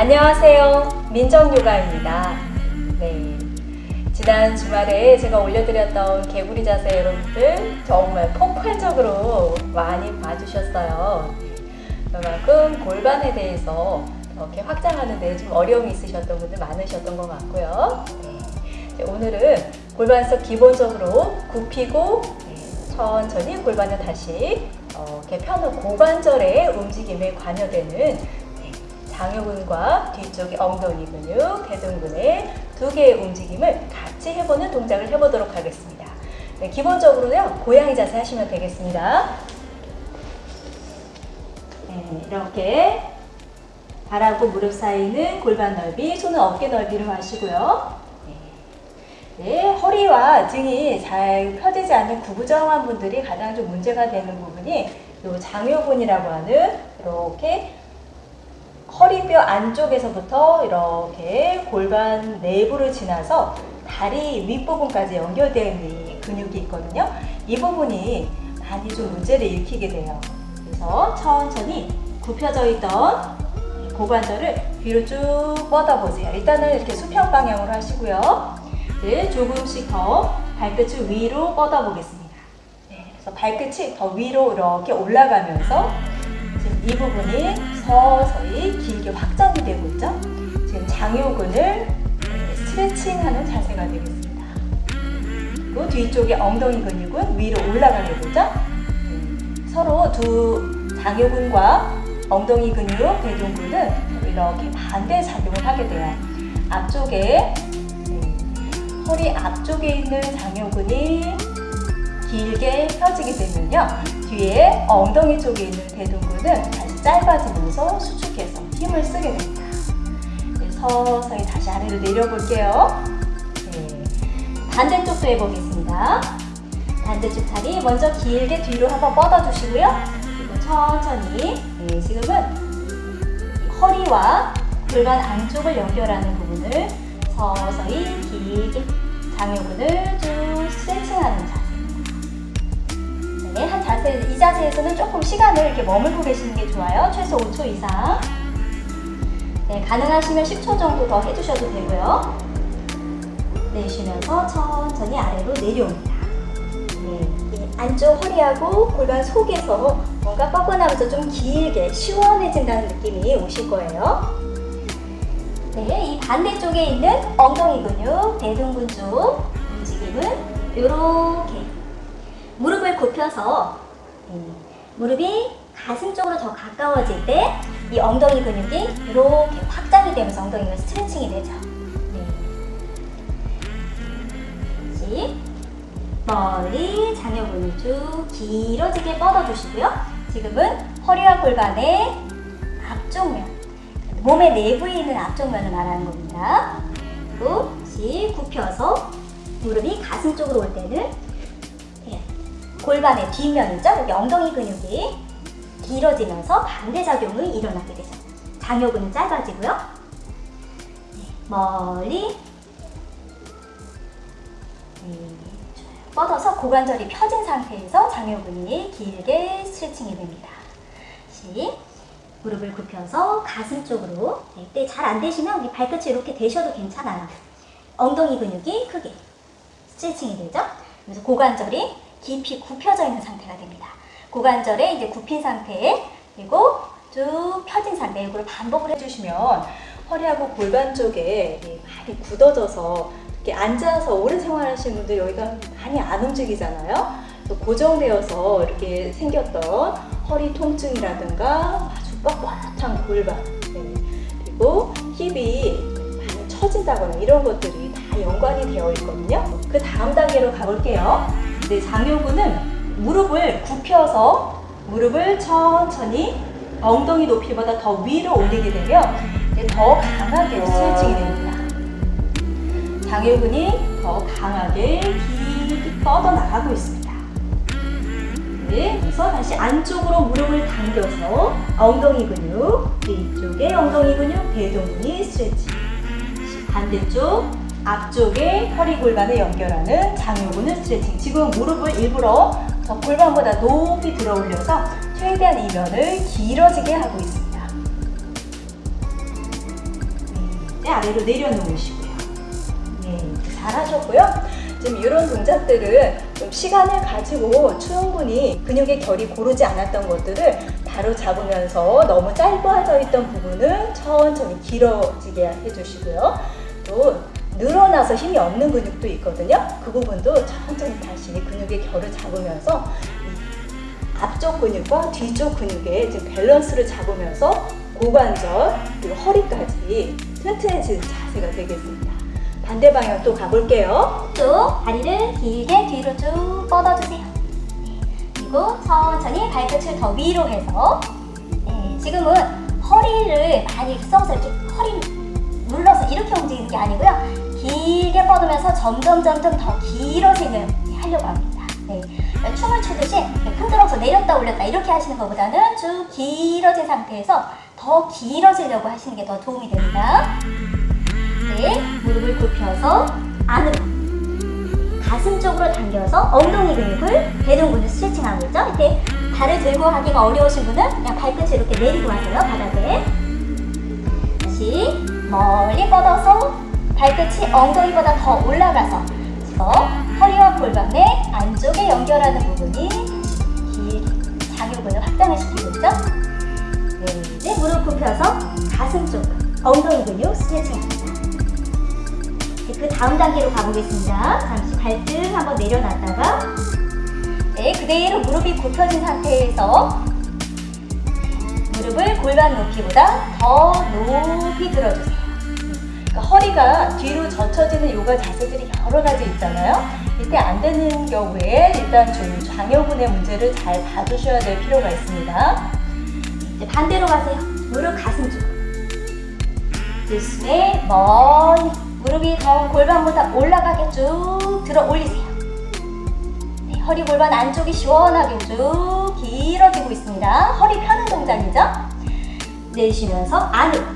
안녕하세요. 민정요가입니다. 네. 지난 주말에 제가 올려드렸던 개구리 자세 여러분들 정말 폭발적으로 많이 봐주셨어요. 그만큼 골반에 대해서 이렇게 확장하는 데 좀 어려움이 있으셨던 분들 많으셨던 것 같고요. 네. 오늘은 골반에서 기본적으로 굽히고 네, 천천히 골반을 다시 어, 펴는 고관절의 움직임에 관여되는 네, 장요근과 뒤쪽의 엉덩이 근육, 대둔근의 두 개의 움직임을 같이 해보는 동작을 해보도록 하겠습니다. 네, 기본적으로요, 고양이 자세 하시면 되겠습니다. 네, 이렇게 발하고 무릎 사이는 골반 넓이, 손은 어깨 넓이로 하시고요. 네, 네, 허리와 등이 잘 펴지지 않는 구부정한 분들이 가장 좀 문제가 되는 부분이 요 장요근이라고 하는 이렇게 허리뼈 안쪽에서부터 이렇게 골반 내부를 지나서 다리 윗부분까지 연결되어 근육이 있거든요. 이 부분이 많이 좀 문제를 일으키게 돼요. 그래서 천천히 굽혀져 있던 고관절을 뒤로 쭉 뻗어보세요. 일단은 이렇게 수평 방향으로 하시고요. 네, 조금씩 더 발끝을 위로 뻗어보겠습니다. 네, 그래서 발끝이 더 위로 이렇게 올라가면서 이 부분이 서서히 길게 확장이 되고 있죠. 지금 장요근을 스트레칭하는 자세가 되겠습니다. 그리고 뒤쪽의 엉덩이 근육은 위로 올라가게 되죠. 서로 두 장요근과 엉덩이 근육, 대둔근은 이렇게 반대 작용을 하게 돼요. 앞쪽에 허리 앞쪽에 있는 장요근이 길게 펴지게 되면요. 뒤에 엉덩이 쪽에 있는 대둔근은 다시 짧아지면서 수축해서 힘을 쓰게 됩니다. 네, 서서히 다시 아래로 내려볼게요. 네. 반대쪽도 해보겠습니다. 반대쪽 다리 먼저 길게 뒤로 한번 뻗어주시고요. 그리고 천천히 네, 지금은 허리와 골반 안쪽을 연결하는 부분을 서서히 길게 장요근을 쭉 이 자세에서는 조금 시간을 이렇게 머물고 계시는 게 좋아요. 최소 5초 이상. 네, 가능하시면 10초 정도 더 해주셔도 되고요. 내쉬면서 천천히 아래로 내려옵니다. 네, 안쪽 허리하고 골반 속에서 뭔가 뻐근하면서 좀 길게 시원해진다는 느낌이 오실 거예요. 네, 이 반대쪽에 있는 엉덩이 근육, 대둔근 쪽 움직임은 이렇게 무릎을 굽혀서 무릎이 가슴 쪽으로 더 가까워질 때 이 엉덩이 근육이 이렇게 확장이 되면서 엉덩이가 스트레칭이 되죠. 네. 멀리 장요근을 쭉 길어지게 뻗어주시고요. 지금은 허리와 골반의 앞쪽면, 몸의 내부에 있는 앞쪽면을 말하는 겁니다. 그리고 다시 굽혀서 무릎이 가슴 쪽으로 올 때는 골반의 뒷면이죠. 여기 엉덩이 근육이 길어지면서 반대작용이 일어나게 되죠. 장요근은 짧아지고요. 네, 멀리 네, 뻗어서 고관절이 펴진 상태에서 장요근이 길게 스트레칭이 됩니다. 다시 무릎을 굽혀서 가슴 쪽으로 이때 잘 안 되시면 발끝이 이렇게 대셔도 괜찮아요. 엉덩이 근육이 크게 스트레칭이 되죠. 그래서 고관절이 깊이 굽혀져 있는 상태가 됩니다. 고관절에 이제 굽힌 상태에 그리고 쭉 펴진 상태 이걸 반복을 해주시면 허리하고 골반 쪽에 많이 굳어져서 이렇게 앉아서 오래 생활하시는 분들 여기가 많이 안 움직이잖아요. 또 고정되어서 이렇게 생겼던 허리 통증이라든가 아주 뻣뻣한 골반 네. 그리고 힙이 많이 처진다거나 이런 것들이 다 연관이 되어 있거든요. 그 다음 단계로 가볼게요. 네, 장요근은 무릎을 굽혀서 무릎을 천천히 엉덩이 높이보다 더 위로 올리게 되면 더 강하게 스트레칭이 됩니다. 장요근이 더 강하게 길게 뻗어나가고 있습니다. 네, 그래서 다시 안쪽으로 무릎을 당겨서 엉덩이 근육, 뒤쪽에 엉덩이 근육, 대동근이 스트레칭. 반대쪽 앞쪽에 허리 골반을 연결하는 장요근을 스트레칭. 지금 무릎을 일부러 저 골반보다 높이 들어 올려서 최대한 이 면을 길어지게 하고 있습니다. 네, 아래로 내려놓으시고요. 네, 잘하셨고요. 지금 이런 동작들은 좀 시간을 가지고 충분히 근육의 결이 고르지 않았던 것들을 바로 잡으면서 너무 짧아져 있던 부분은 천천히 길어지게 해주시고요. 또 늘어나서 힘이 없는 근육도 있거든요. 그 부분도 천천히 다시 근육의 결을 잡으면서 이 앞쪽 근육과 뒤쪽 근육의 밸런스를 잡으면서 고관절 그리고 허리까지 튼튼해지는 자세가 되겠습니다. 반대 방향 또 가볼게요. 쭉 다리를 길게 뒤로 쭉 뻗어주세요. 네, 그리고 천천히 발끝을 더 위로 해서 네, 지금은 허리를 많이 써서 이렇게 허리 눌러서 이렇게 움직이는 게 아니고요. 길게 뻗으면서 점점 점점 더 길어지는 하려고 합니다. 네, 춤을 추듯이 흔들어서 내렸다 올렸다 이렇게 하시는 것보다는 쭉 길어진 상태에서 더 길어지려고 하시는 게 더 도움이 됩니다. 네, 무릎을 굽혀서 안으로 가슴 쪽으로 당겨서 엉덩이 근육을 대둔근을 스트레칭하고 있죠. 이렇게 발을 들고 하기가 어려우신 분은 그냥 발끝을 이렇게 내리고 하세요. 바닥에 다시 멀리 뻗어서 발끝이 엉덩이보다 더 올라가서 허리와 골반의 안쪽에 연결하는 부분이 길게 장요근을 확장을 시키고 있죠. 네, 이제 무릎 굽혀서 가슴 쪽 엉덩이 근육 스트레칭합니다. 네, 그 다음 단계로 가보겠습니다. 잠시 발등 한번 내려놨다가 네, 그대로 무릎이 굽혀진 상태에서 무릎을 골반 높이보다 더 높이 들어주세요. 그러니까 허리가 뒤로 젖혀지는 요가 자세들이 여러 가지 있잖아요. 이때 안 되는 경우에 일단 좀 장요근의 문제를 잘 봐주셔야 될 필요가 있습니다. 이제 반대로 가세요. 무릎 가슴 쪽. 들숨에 멀리 무릎이 더 골반보다 올라가게 쭉 들어 올리세요. 네, 허리 골반 안쪽이 시원하게 쭉 길어지고 있습니다. 허리 펴는 동작이죠. 내쉬면서 안으로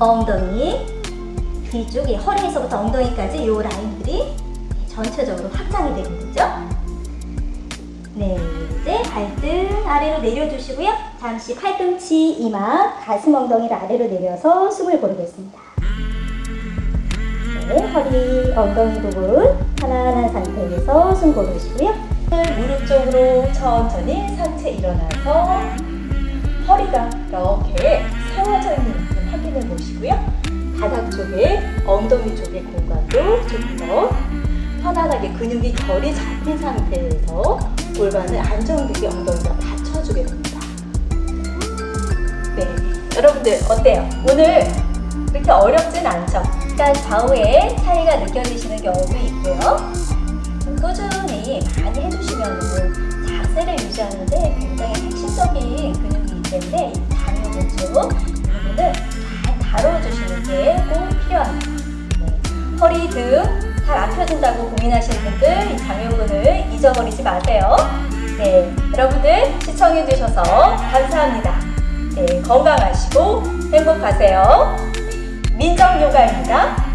엉덩이 뒤쪽에 허리에서부터 엉덩이까지 이 라인들이 전체적으로 확장이 되게 되죠. 네, 이제 발등 아래로 내려주시고요. 잠시 팔꿈치, 이마, 가슴 엉덩이를 아래로 내려서 숨을 고르겠습니다. 네, 허리, 엉덩이 부분 편안한 상태에서 숨 고르시고요. 무릎 쪽으로 천천히 상체 일어나서 허리가 이렇게 세워져 있는 확인해 보시고요. 바닥 쪽에 엉덩이 쪽의 공간도 조금 더 편안하게 근육이 결이 잡힌 상태에서 골반을 안정되게 엉덩이가 받쳐주게 됩니다. 네, 여러분들 어때요? 오늘 그렇게 어렵진 않죠? 약간 좌우에 차이가 느껴지시는 경우도 있고요. 꾸준히 많이 해주시면 자세를 유지하는데 굉장히 핵심적인 근육이기 때문에 이 장요근 쪽 부분을 잘 다뤄주시는 게 꼭 필요합니다. 네. 허리 등 잘 안 펴진다고 고민하시는 분들 이 장요근을 잊어버리지 마세요. 네, 여러분들 시청해주셔서 감사합니다. 네, 건강하시고 행복하세요. 민정요가입니다.